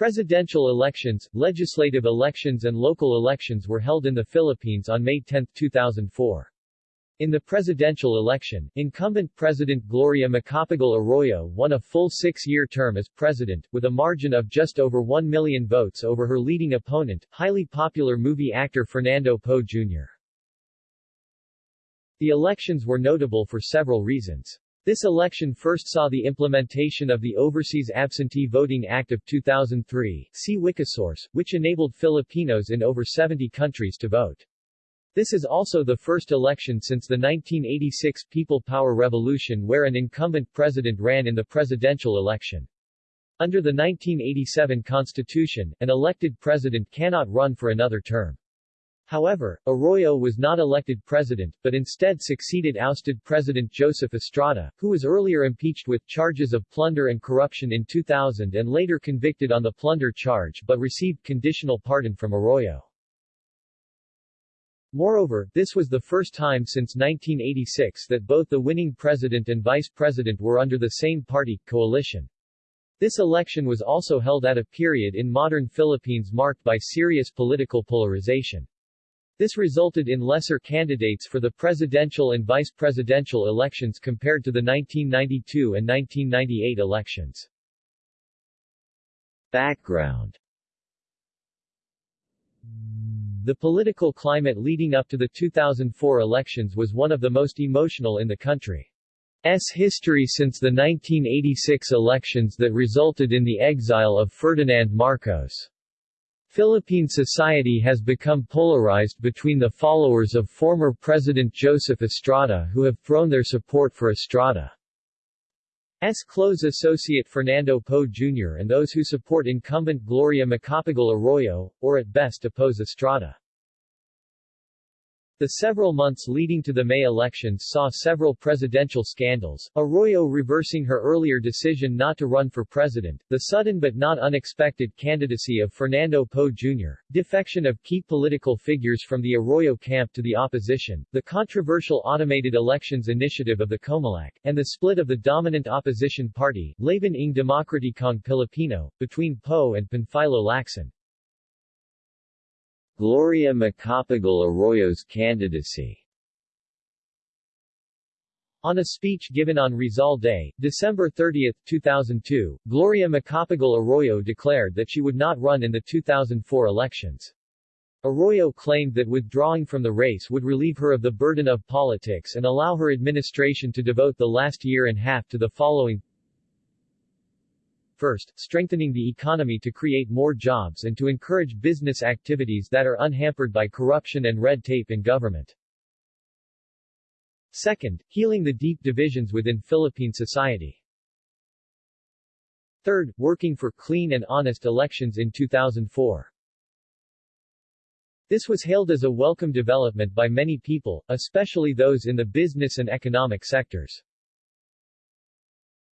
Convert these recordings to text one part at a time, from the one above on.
Presidential elections, legislative elections and local elections were held in the Philippines on May 10, 2004. In the presidential election, incumbent President Gloria Macapagal Arroyo won a full six-year term as president, with a margin of just over 1 million votes over her leading opponent, highly popular movie actor Fernando Poe Jr. The elections were notable for several reasons. This election first saw the implementation of the Overseas Absentee Voting Act of 2003, see Wikisource, which enabled Filipinos in over 70 countries to vote. This is also the first election since the 1986 People Power Revolution where an incumbent president ran in the presidential election. Under the 1987 Constitution, an elected president cannot run for another term. However, Arroyo was not elected president, but instead succeeded ousted President Joseph Estrada, who was earlier impeached with charges of plunder and corruption in 2000 and later convicted on the plunder charge but received conditional pardon from Arroyo. Moreover, this was the first time since 1986 that both the winning president and vice president were under the same party coalition. This election was also held at a period in modern Philippines marked by serious political polarization. This resulted in lesser candidates for the presidential and vice presidential elections compared to the 1992 and 1998 elections. Background the political climate leading up to the 2004 elections was one of the most emotional in the country's history since the 1986 elections that resulted in the exile of Ferdinand Marcos. Philippine society has become polarized between the followers of former President Joseph Estrada who have thrown their support for Estrada. S. close associate Fernando Poe Jr. and those who support incumbent Gloria Macapagal Arroyo, or at best oppose Estrada. The several months leading to the May elections saw several presidential scandals, Arroyo reversing her earlier decision not to run for president, the sudden but not unexpected candidacy of Fernando Poe Jr., defection of key political figures from the Arroyo camp to the opposition, the controversial automated elections initiative of the Comelec, and the split of the dominant opposition party, Laban ng Demokratikong Pilipino, between Poe and Panfilo Lacson. Gloria Macapagal Arroyo's candidacy on a speech given on Rizal Day, December 30, 2002, Gloria Macapagal Arroyo declared that she would not run in the 2004 elections. Arroyo claimed that withdrawing from the race would relieve her of the burden of politics and allow her administration to devote the last year and a half to the following First, strengthening the economy to create more jobs and to encourage business activities that are unhampered by corruption and red tape in government. Second, healing the deep divisions within Philippine society. Third, working for clean and honest elections in 2004. This was hailed as a welcome development by many people, especially those in the business and economic sectors.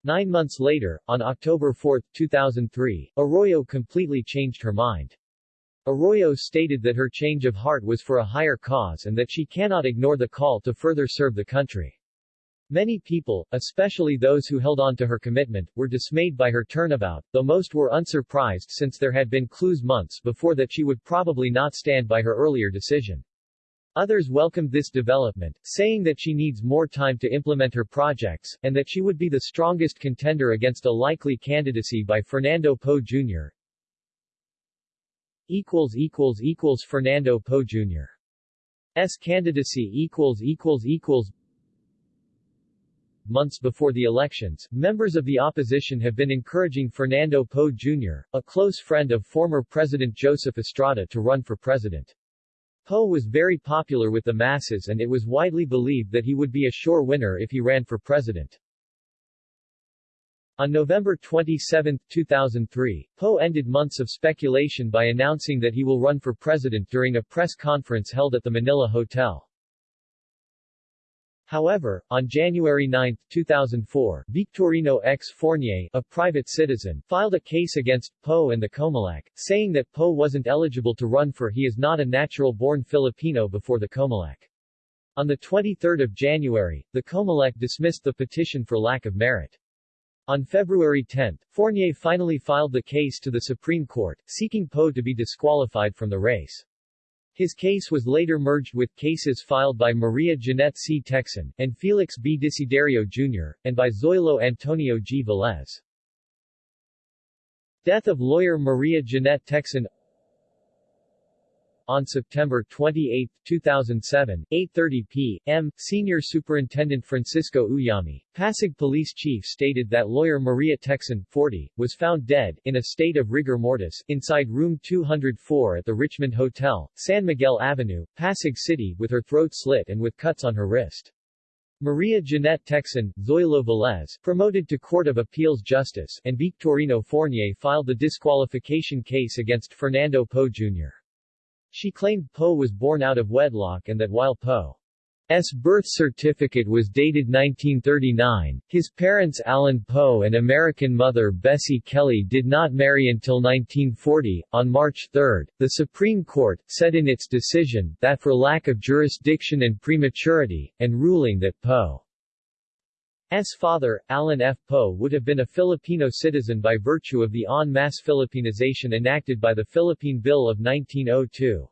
Nine months later, on October 4, 2003, Arroyo completely changed her mind. Arroyo stated that her change of heart was for a higher cause and that she cannot ignore the call to further serve the country. Many people, especially those who held on to her commitment, were dismayed by her turnabout, though most were unsurprised since there had been clues months before that she would probably not stand by her earlier decision. Others welcomed this development, saying that she needs more time to implement her projects, and that she would be the strongest contender against a likely candidacy by Fernando Poe Jr. equals equals equals Fernando Poe Jr. S candidacy equals equals equals Months before the elections, members of the opposition have been encouraging Fernando Poe Jr., a close friend of former President Joseph Estrada to run for president. Poe was very popular with the masses and it was widely believed that he would be a sure winner if he ran for president. On November 27, 2003, Poe ended months of speculation by announcing that he will run for president during a press conference held at the Manila Hotel. However, on January 9, 2004, Victorino X. Fornier, a private citizen, filed a case against Poe and the Comelec, saying that Poe wasn't eligible to run for he is not a natural-born Filipino before the Comelec. On 23 January, the Comelec dismissed the petition for lack of merit. On February 10, Fornier finally filed the case to the Supreme Court, seeking Poe to be disqualified from the race. His case was later merged with cases filed by Maria Jeanette C. Tecson, and Felix B. Desiderio Jr., and by Zoilo Antonio G. Velez. Death of lawyer Maria Jeanette Tecson on September 28, 2007, 8.30 p.m., Senior Superintendent Francisco Uyami, Pasig Police Chief stated that lawyer Maria Tecson, 40, was found dead, in a state of rigor mortis, inside room 204 at the Richmond Hotel, San Miguel Avenue, Pasig City, with her throat slit and with cuts on her wrist. Maria Jeanette Tecson, Zoilo Velez, promoted to Court of Appeals Justice, and Victorino Fornier filed the disqualification case against Fernando Poe Jr. She claimed Poe was born out of wedlock and that while Poe's birth certificate was dated 1939, his parents Allen Poe and American mother Bessie Kelly did not marry until 1940. On March 3, the Supreme Court said in its decision that for lack of jurisdiction and prematurity, and ruling that Poe S. father, Allen F. Poe would have been a Filipino citizen by virtue of the en masse Filipinization enacted by the Philippine Bill of 1902.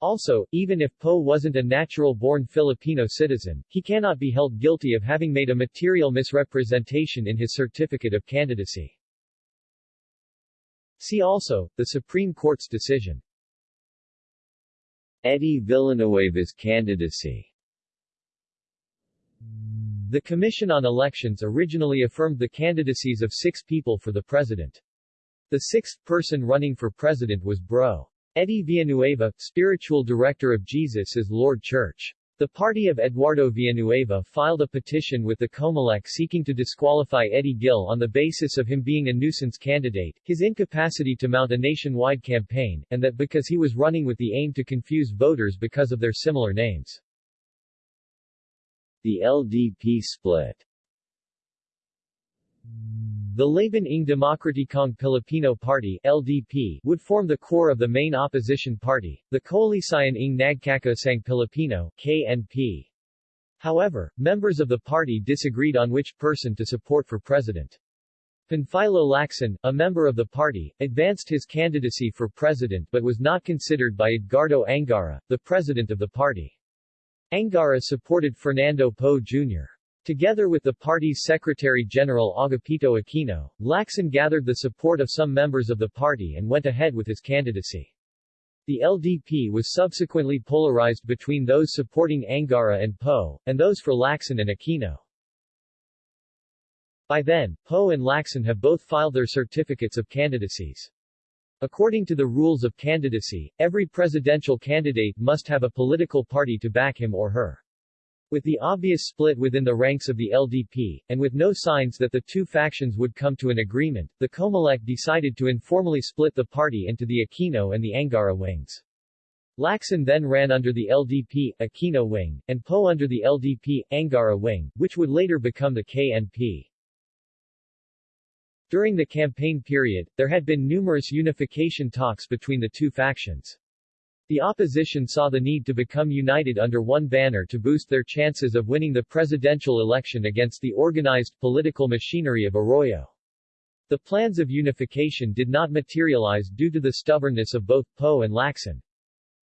Also, even if Poe wasn't a natural-born Filipino citizen, he cannot be held guilty of having made a material misrepresentation in his certificate of candidacy. See also, the Supreme Court's decision. Eddie Villanueva's candidacy the Commission on Elections originally affirmed the candidacies of six people for the president. The sixth person running for president was Bro. Eddie Villanueva, spiritual director of Jesus is Lord Church. The party of Eduardo Villanueva filed a petition with the Comelec seeking to disqualify Eddie Gil on the basis of him being a nuisance candidate, his incapacity to mount a nationwide campaign, and that because he was running with the aim to confuse voters because of their similar names. The LDP split the Laban ng Demokratikong Pilipino Party LDP would form the core of the main opposition party, the Koalisyon ng Nagkakaisang Pilipino KNP. However, members of the party disagreed on which person to support for president. Panfilo Lacson, a member of the party, advanced his candidacy for president but was not considered by Edgardo Angara, the president of the party. Angara supported Fernando Poe Jr. Together with the party's Secretary-General Agapito Aquino, Lacson gathered the support of some members of the party and went ahead with his candidacy. The LDP was subsequently polarized between those supporting Angara and Poe, and those for Lacson and Aquino. By then, Poe and Lacson have both filed their certificates of candidacies. According to the rules of candidacy, every presidential candidate must have a political party to back him or her. With the obvious split within the ranks of the LDP, and with no signs that the two factions would come to an agreement, the Comelec decided to informally split the party into the Aquino and the Angara wings. Lacson then ran under the LDP, Aquino wing, and Poe under the LDP, Angara wing, which would later become the KNP. During the campaign period, there had been numerous unification talks between the two factions. The opposition saw the need to become united under one banner to boost their chances of winning the presidential election against the organized political machinery of Arroyo. The plans of unification did not materialize due to the stubbornness of both Poe and Lacson.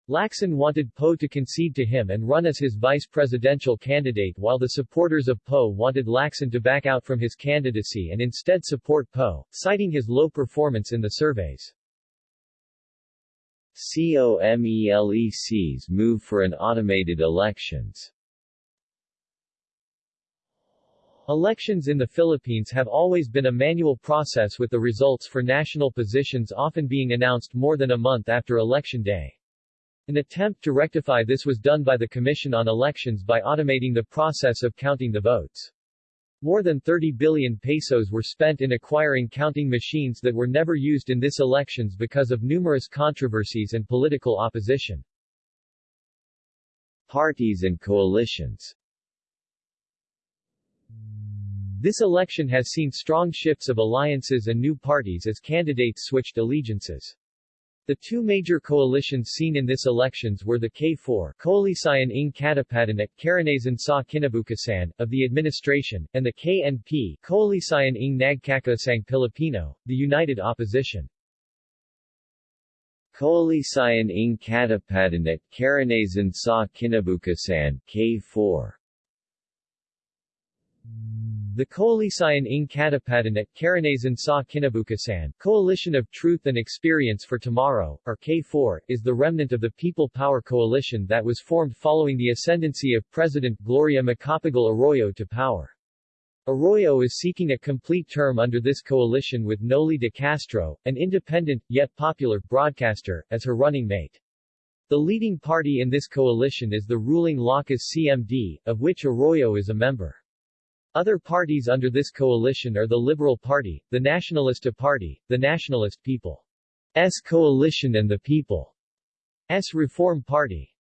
Lacson wanted Poe to concede to him and run as his vice presidential candidate while the supporters of Poe wanted Lacson to back out from his candidacy and instead support Poe, citing his low performance in the surveys. COMELEC's move for an automated elections Elections in the Philippines have always been a manual process with the results for national positions often being announced more than a month after election day. An attempt to rectify this was done by the Commission on Elections by automating the process of counting the votes. More than 30 billion pesos were spent in acquiring counting machines that were never used in this elections because of numerous controversies and political opposition. Parties and coalitions This election has seen strong shifts of alliances and new parties as candidates switched allegiances. The two major coalitions seen in this elections were the K4 Koalisyon ng Katapantanan Karanasan sa Kinabukasan of the administration, and the KNP Koalisyon ng Nagkakaisang Pilipino, the united opposition. Koalisyon ng Katapantanan Karanasan sa Kinabukasan K4 the Koalisyon ng Katapantanan Karanasan sa Kinabukasan Coalition of Truth and Experience for Tomorrow, or K4, is the remnant of the People Power Coalition that was formed following the ascendancy of President Gloria Macapagal Arroyo to power. Arroyo is seeking a complete term under this coalition with Noli de Castro, an independent, yet popular, broadcaster, as her running mate. The leading party in this coalition is the ruling Lakas CMD, of which Arroyo is a member. Other parties under this coalition are the Liberal Party, the Nationalista Party, the Nationalist People's Coalition and the People's Reform Party.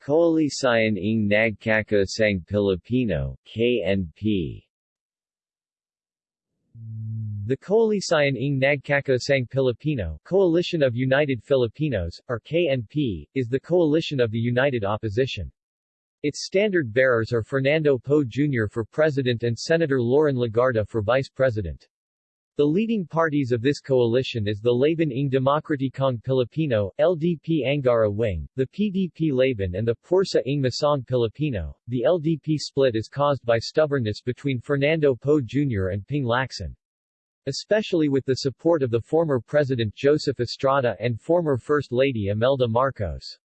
Koalisyon ng Nagkakaisang Pilipino KNP The Koalisyon ng Nagkakaisang Pilipino Coalition of United Filipinos, or KNP, is the coalition of the united opposition. Its standard bearers are Fernando Poe Jr. for president and Senator Loren Legarda for vice president. The leading parties of this coalition is the Laban ng Demokratikong Pilipino, LDP Angara Wing, the PDP Laban and the Pwersa ng Masang Pilipino. The LDP split is caused by stubbornness between Fernando Poe Jr. and Ping Lacson. Especially with the support of the former President Joseph Estrada and former First Lady Imelda Marcos.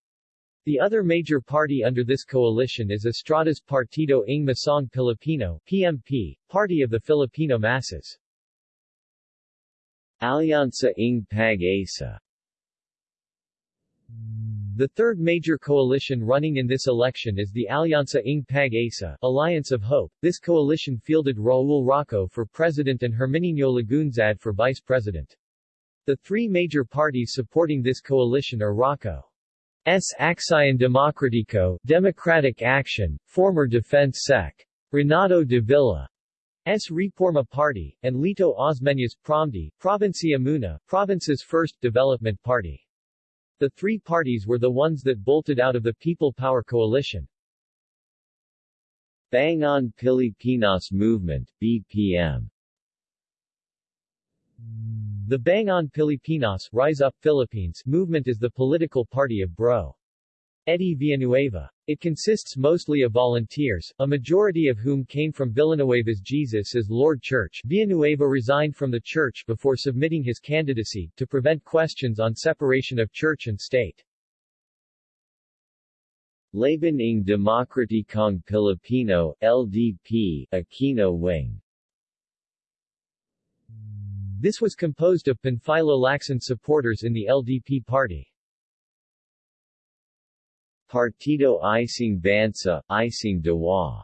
The other major party under this coalition is Estrada's Partido ng Masang Pilipino PMP, Party of the Filipino Masses. Alyansa ng Pag-asa The third major coalition running in this election is the Alyansa ng Pag-asa Alliance of Hope. This coalition fielded Raul Roco for president and Herminio Lagunzad for vice president. The three major parties supporting this coalition are Roco. S. Aksyon Demokratiko Democratic Action, former Defense Sec. Renato de Villa. S. Reforma Party, and Lito Osmeñas Promdi, Provincia Muna, Province's first development party. The three parties were the ones that bolted out of the People Power Coalition. Bangon Pilipinas Movement BPM the Bangon Pilipinas Rise Up Philippines movement is the political party of Bro. Eddie Villanueva. It consists mostly of volunteers, a majority of whom came from Villanueva's Jesus is Lord Church. Villanueva resigned from the church before submitting his candidacy, to prevent questions on separation of church and state. Laban ng Demokratikong Pilipino, LDP, Aquino Wing this was composed of Panfilo Lacson supporters in the LDP party. Partido Isang Bansa, Isang Diwa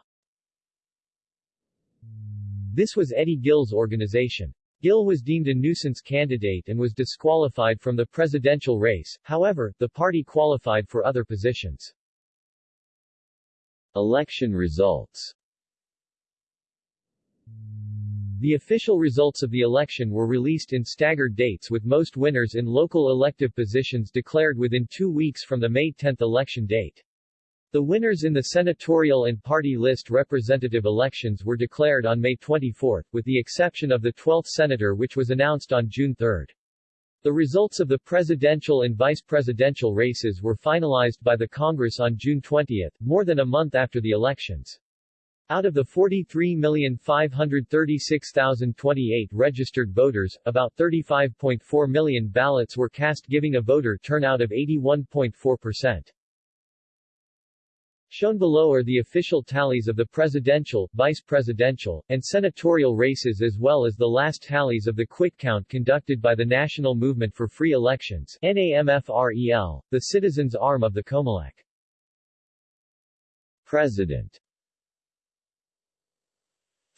This was Eddie Gil's organization. Gill was deemed a nuisance candidate and was disqualified from the presidential race, however, the party qualified for other positions. Election results the official results of the election were released in staggered dates with most winners in local elective positions declared within two weeks from the May 10 election date. The winners in the senatorial and party list representative elections were declared on May 24, with the exception of the 12th senator which was announced on June 3. The results of the presidential and vice presidential races were finalized by the Congress on June 20, more than a month after the elections. Out of the 43,536,028 registered voters, about 35.4 million ballots were cast giving a voter turnout of 81.4%. Shown below are the official tallies of the presidential, vice presidential, and senatorial races as well as the last tallies of the quick count conducted by the National Movement for Free Elections NAMFREL, the citizens' arm of the COMELEC. President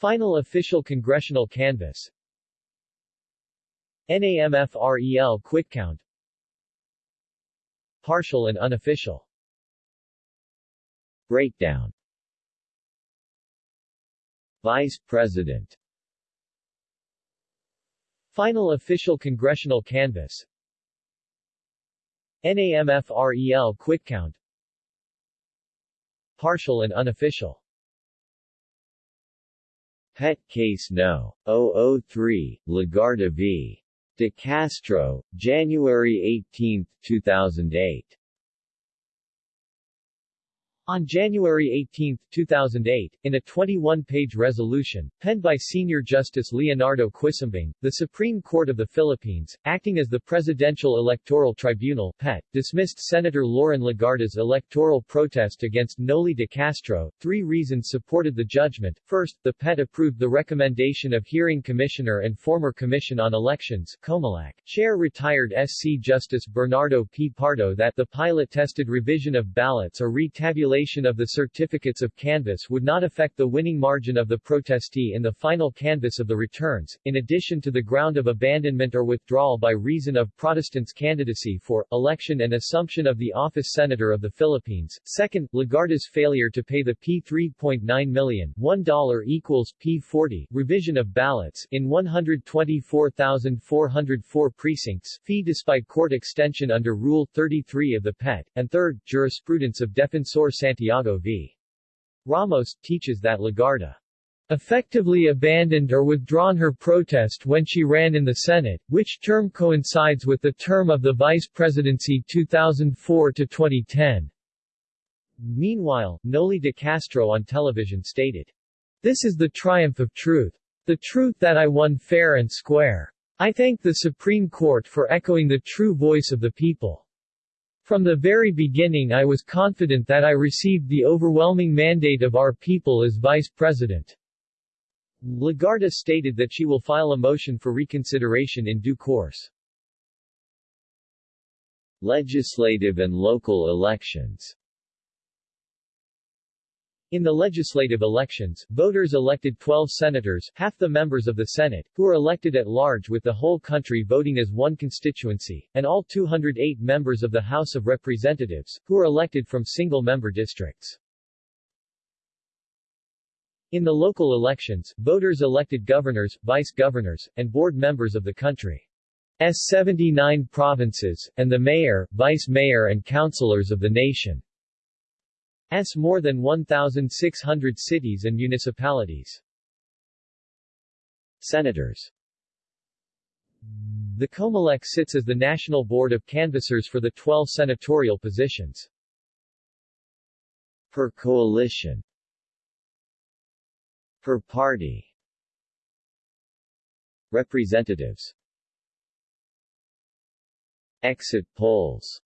Final official congressional canvass. NAMFREL quick count. Partial and unofficial. Breakdown. Vice President. Final official congressional canvass. NAMFREL quick count. Partial and unofficial Pet Case No. 003, Legarda v. De Castro, January 18, 2008 On January 18, 2008, in a 21-page resolution, penned by Senior Justice Leonardo Quisumbing, the Supreme Court of the Philippines, acting as the Presidential Electoral Tribunal PET, dismissed Senator Loren Legarda's electoral protest against Noli de Castro. Three reasons supported the judgment. First, the PET approved the recommendation of Hearing Commissioner and former Commission on Elections COMELEC, Chair retired SC Justice Bernardo P. Pardo that the pilot-tested revision of ballots or retabulation of the certificates of canvass would not affect the winning margin of the protestee in the final canvass of the returns, in addition to the ground of abandonment or withdrawal by reason of Protestants' candidacy for, election and assumption of the office Senator of the Philippines. Second, Legarda's failure to pay the P3.9 million $1 equals P40 revision of ballots in 124,404 precincts fee despite court extension under Rule 33 of the PET, and third, jurisprudence of Defensor Santiago v. Ramos, teaches that Legarda effectively abandoned or withdrawn her protest when she ran in the Senate, which term coincides with the term of the vice presidency 2004 to 2010. Meanwhile, Noli de Castro on television stated, This is the triumph of truth. The truth that I won fair and square. I thank the Supreme Court for echoing the true voice of the people. From the very beginning I was confident that I received the overwhelming mandate of our people as Vice President. Legarda stated that she will file a motion for reconsideration in due course. Legislative and local elections in the legislative elections, voters elected 12 senators, half the members of the Senate, who are elected at large with the whole country voting as one constituency, and all 208 members of the House of Representatives, who are elected from single-member districts. In the local elections, voters elected governors, vice-governors, and board members of the country's 79 provinces, and the mayor, vice-mayor and councilors of the nation. S more than 1,600 cities and municipalities. Senators. The COMELEC sits as the national board of canvassers for the 12 senatorial positions. Per coalition. Per party. Representatives. Exit polls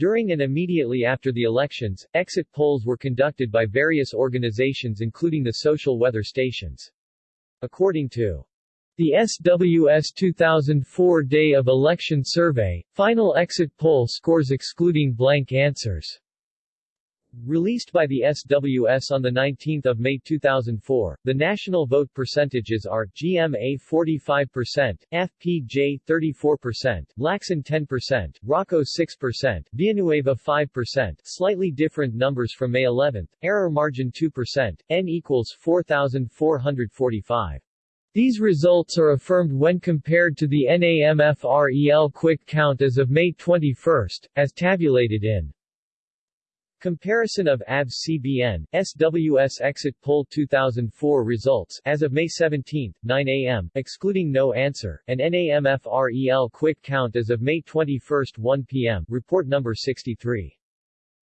during and immediately after the elections, exit polls were conducted by various organizations including the social weather stations. According to the SWS 2004 Day of Election Survey, final exit poll scores excluding blank answers Released by the SWS on 19 May 2004, the national vote percentages are, GMA 45%, FPJ 34%, Lacson 10%, Roco 6%, Villanueva 5%, slightly different numbers from May 11, error margin 2%, N equals 4,445. These results are affirmed when compared to the NAMFREL quick count as of May 21, as tabulated in Comparison of ABS-CBN, SWS Exit Poll 2004 results as of May 17, 9 a.m., excluding no answer, and NAMFREL Quick Count as of May 21, 1 p.m., report number 63.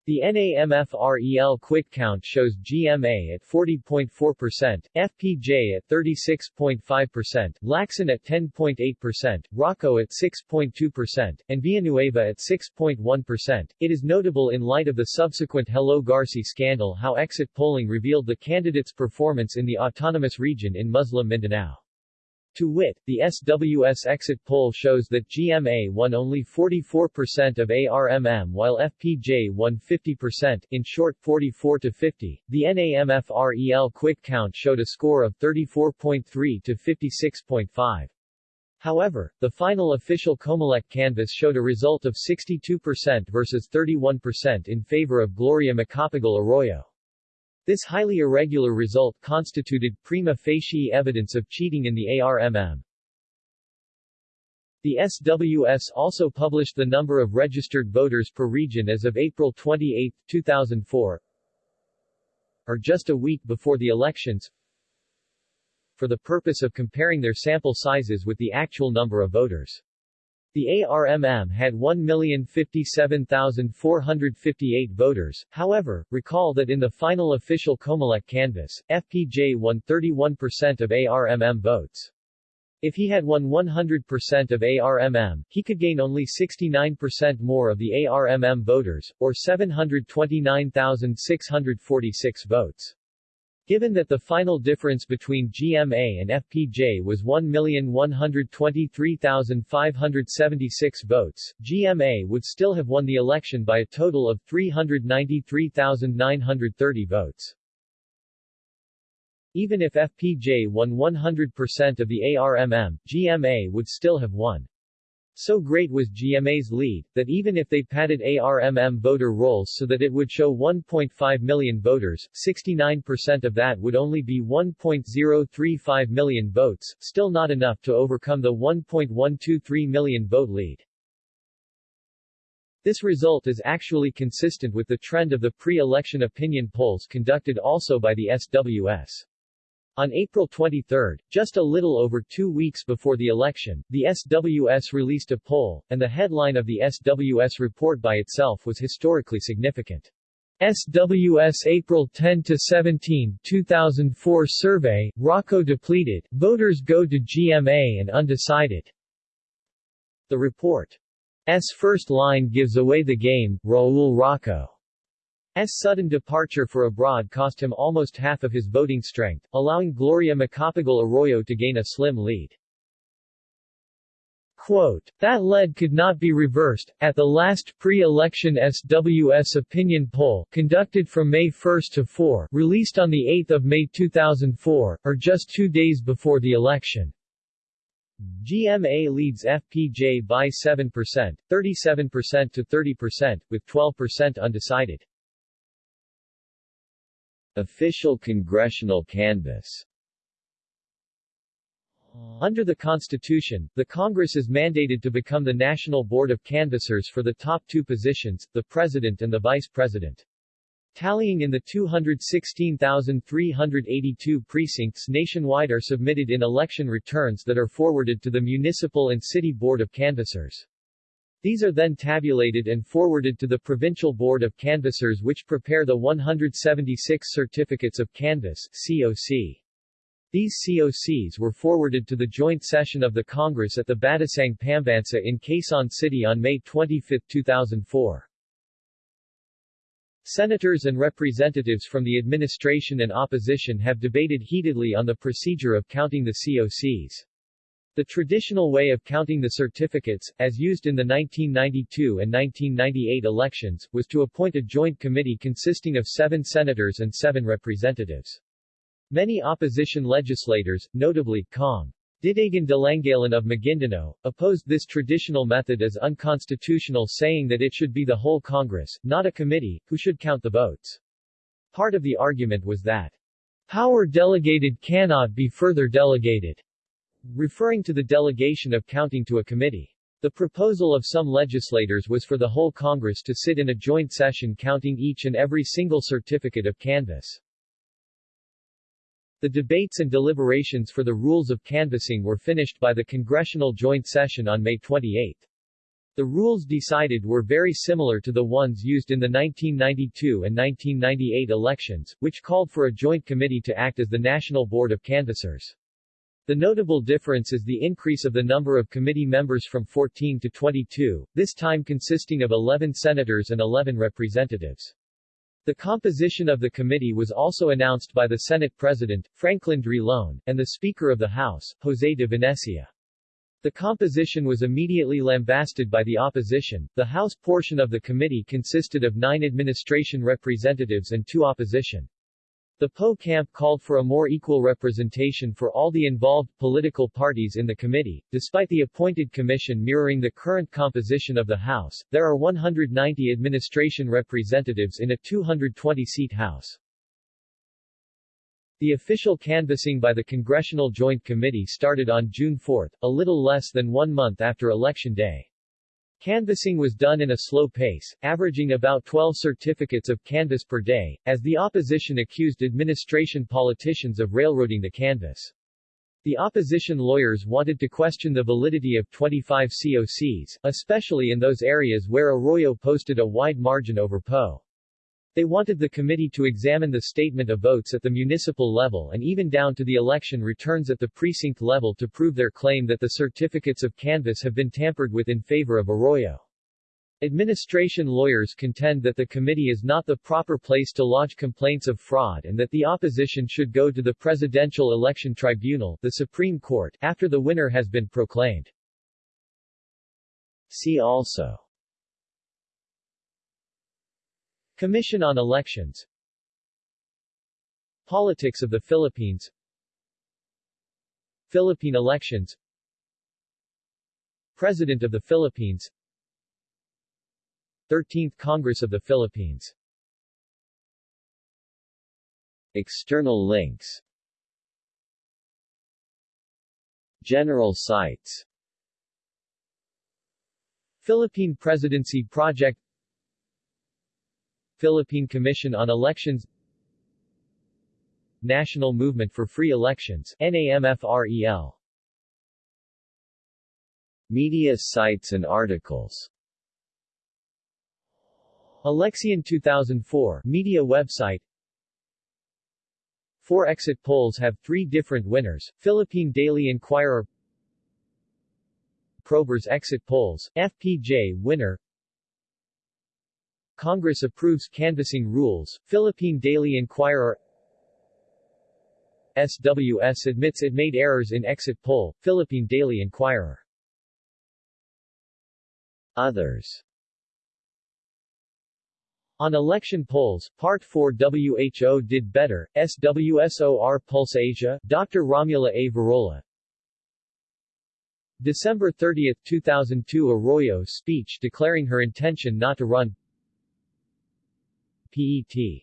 The NAMFREL quick count shows GMA at 40.4%, FPJ at 36.5%, Lacson at 10.8%, Roco at 6.2%, and Villanueva at 6.1%. It is notable in light of the subsequent Hello Garci scandal how exit polling revealed the candidate's performance in the autonomous region in Muslim Mindanao. To wit, the SWS exit poll shows that GMA won only 44% of ARMM while FPJ won 50%, in short 44 to 50. The NAMFREL quick count showed a score of 34.3 to 56.5. However, the final official Comelec canvass showed a result of 62% versus 31% in favor of Gloria Macapagal Arroyo. This highly irregular result constituted prima facie evidence of cheating in the ARMM. The SWS also published the number of registered voters per region as of April 28, 2004, or just a week before the elections, for the purpose of comparing their sample sizes with the actual number of voters. The ARMM had 1,057,458 voters, however, recall that in the final official Comelec canvass, FPJ won 31% of ARMM votes. If he had won 100% of ARMM, he could gain only 69% more of the ARMM voters, or 729,646 votes. Given that the final difference between GMA and FPJ was 1,123,576 votes, GMA would still have won the election by a total of 393,930 votes. Even if FPJ won 100% of the ARMM, GMA would still have won. So great was GMA's lead, that even if they padded ARMM voter rolls so that it would show 1.5 million voters, 69% of that would only be 1.035 million votes, still not enough to overcome the 1.123 million vote lead. This result is actually consistent with the trend of the pre-election opinion polls conducted also by the SWS. On April 23, just a little over two weeks before the election, the SWS released a poll, and the headline of the SWS report by itself was historically significant. SWS April 10 to 17, 2004 survey, Roco depleted, voters go to GMA and undecided. The report's first line gives away the game, Raul Roco. S. sudden departure for abroad cost him almost half of his voting strength, allowing Gloria Macapagal Arroyo to gain a slim lead. Quote, that lead could not be reversed. At the last pre-election SWS opinion poll, conducted from May 1 to 4, released on 8 May 2004, or just two days before the election, GMA leads FPJ by 7%, 37% to 30%, with 12% undecided. Official congressional canvass under the Constitution, the Congress is mandated to become the National Board of Canvassers for the top two positions, the President and the Vice President. Tallying in the 216,382 precincts nationwide are submitted in election returns that are forwarded to the Municipal and City Board of Canvassers. These are then tabulated and forwarded to the Provincial Board of Canvassers which prepare the 176 Certificates of Canvass COC. These COCs were forwarded to the joint session of the Congress at the Batasang Pambansa in Quezon City on May 25, 2004. Senators and representatives from the administration and opposition have debated heatedly on the procedure of counting the COCs. The traditional way of counting the certificates, as used in the 1992 and 1998 elections, was to appoint a joint committee consisting of seven senators and seven representatives. Many opposition legislators, notably, Cong. Didagen Dilangalen of Maguindanao, opposed this traditional method as unconstitutional saying that it should be the whole Congress, not a committee, who should count the votes. Part of the argument was that power delegated cannot be further delegated referring to the delegation of counting to a committee. The proposal of some legislators was for the whole Congress to sit in a joint session counting each and every single certificate of canvass. The debates and deliberations for the rules of canvassing were finished by the Congressional Joint Session on May 28. The rules decided were very similar to the ones used in the 1992 and 1998 elections, which called for a joint committee to act as the National Board of Canvassers. The notable difference is the increase of the number of committee members from 14 to 22, this time consisting of 11 senators and 11 representatives. The composition of the committee was also announced by the Senate President, Franklin Drilon, and the Speaker of the House, Jose de Venecia. The composition was immediately lambasted by the opposition. The House portion of the committee consisted of nine administration representatives and two opposition. The Poe camp called for a more equal representation for all the involved political parties in the committee. Despite the appointed commission mirroring the current composition of the House, there are 190 administration representatives in a 220-seat House. The official canvassing by the Congressional Joint Committee started on June 4, a little less than one month after Election Day. Canvassing was done in a slow pace, averaging about 12 certificates of canvass per day, as the opposition accused administration politicians of railroading the canvass. The opposition lawyers wanted to question the validity of 25 COCs, especially in those areas where Arroyo posted a wide margin over Poe. They wanted the committee to examine the statement of votes at the municipal level and even down to the election returns at the precinct level to prove their claim that the certificates of canvass have been tampered with in favor of Arroyo. Administration lawyers contend that the committee is not the proper place to lodge complaints of fraud and that the opposition should go to the Presidential Election Tribunal, the Supreme Court, after the winner has been proclaimed. See also Commission on Elections. Politics of the Philippines. Philippine elections. President of the Philippines. 13th Congress of the Philippines. External links. General sites. Philippine Presidency Project Philippine Commission on Elections National Movement for Free Elections NAMFREL Media sites and articles. Alexian 2004 media website. Four exit polls have three different winners, Philippine Daily Inquirer. Probers exit polls, FPJ winner Congress approves canvassing rules, Philippine Daily Inquirer SWS admits it made errors in exit poll, Philippine Daily Inquirer Others On election polls, Part 4 WHO did better, SWSOR Pulse Asia, Dr. Romulo A. Virola December 30, 2002 Arroyo speech declaring her intention not to run PET.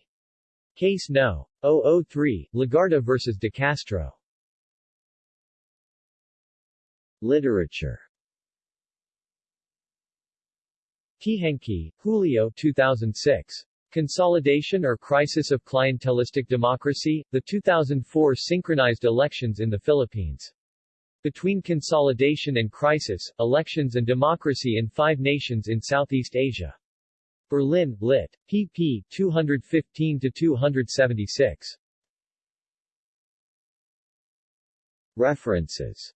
Case No. 003, Legarda vs. De Castro. Literature Teehankee, Julio 2006. Consolidation or Crisis of Clientelistic Democracy, the 2004 Synchronized Elections in the Philippines. Between Consolidation and Crisis, Elections and Democracy in Five Nations in Southeast Asia. Berlin, lit. pp. 215-276. References